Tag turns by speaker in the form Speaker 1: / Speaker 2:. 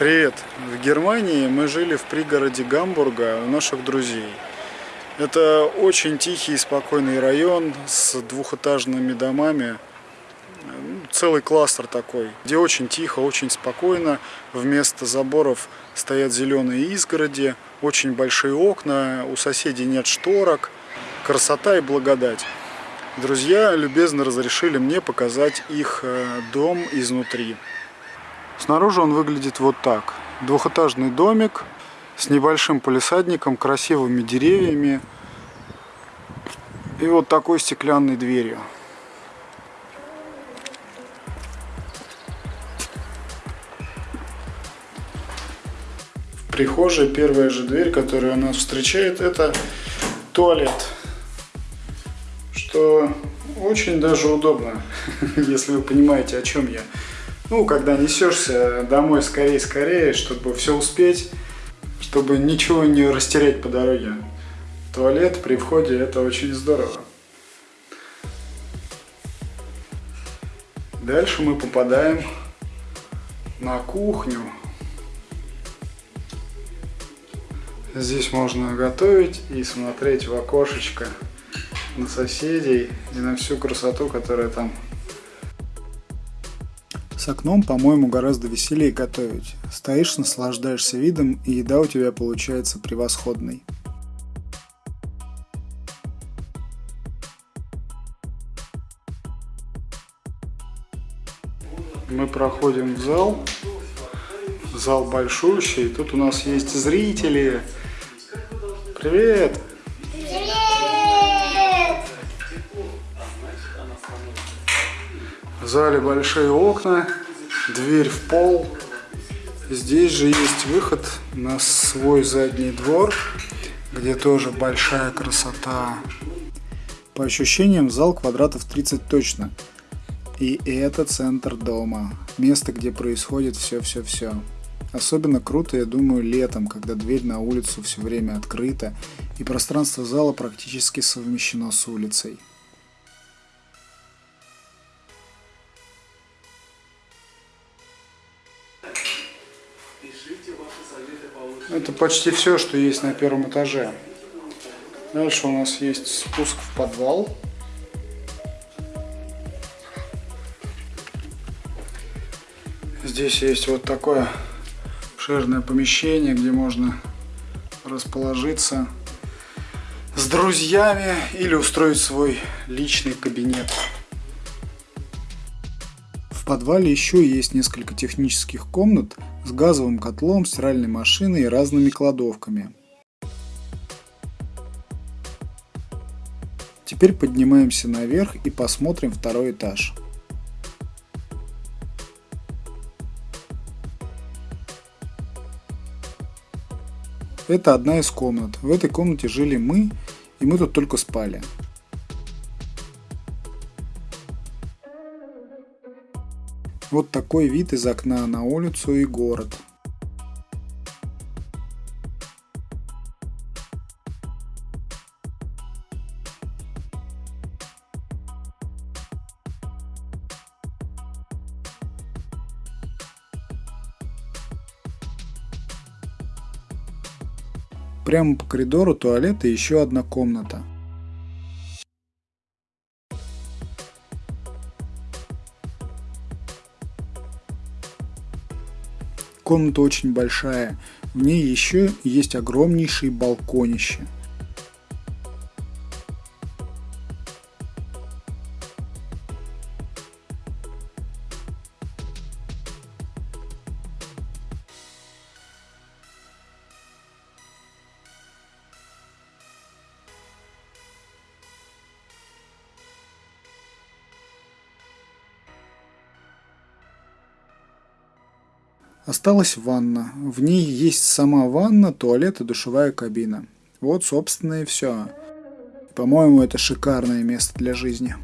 Speaker 1: Привет! В Германии мы жили в пригороде Гамбурга у наших друзей. Это очень тихий и спокойный район с двухэтажными домами. Ну, целый кластер такой, где очень тихо, очень спокойно. Вместо заборов стоят зеленые изгороди, очень большие окна, у соседей нет шторок. Красота и благодать. Друзья любезно разрешили мне показать их э, дом изнутри. Снаружи он выглядит вот так. Двухэтажный домик с небольшим полисадником, красивыми деревьями и вот такой стеклянной дверью. В прихожей первая же дверь, которая нас встречает, это туалет. Что очень даже удобно, если вы понимаете, о чем я. Ну, когда несешься домой скорее-скорее, чтобы все успеть, чтобы ничего не растерять по дороге. Туалет при входе это очень здорово. Дальше мы попадаем на кухню. Здесь можно готовить и смотреть в окошечко на соседей и на всю красоту, которая там с окном, по-моему, гораздо веселее готовить. Стоишь, наслаждаешься видом, и еда у тебя получается превосходной. Мы проходим в зал. Зал большущий. Тут у нас есть зрители. Привет! Зале большие окна, дверь в пол. Здесь же есть выход на свой задний двор, где тоже большая красота. По ощущениям, зал квадратов 30 точно. И это центр дома, место, где происходит все-все-все. Особенно круто, я думаю, летом, когда дверь на улицу все время открыта, и пространство зала практически совмещено с улицей. Это почти все, что есть на первом этаже. Дальше у нас есть спуск в подвал. Здесь есть вот такое обширное помещение, где можно расположиться с друзьями или устроить свой личный кабинет. Подвале еще есть несколько технических комнат, с газовым котлом, стиральной машиной и разными кладовками. Теперь поднимаемся наверх и посмотрим второй этаж. Это одна из комнат. В этой комнате жили мы, и мы тут только спали. Вот такой вид из окна на улицу и город. Прямо по коридору туалет и еще одна комната. Комната очень большая, в ней еще есть огромнейший балконище. Осталась ванна. В ней есть сама ванна, туалет и душевая кабина. Вот, собственно, и все. По-моему, это шикарное место для жизни.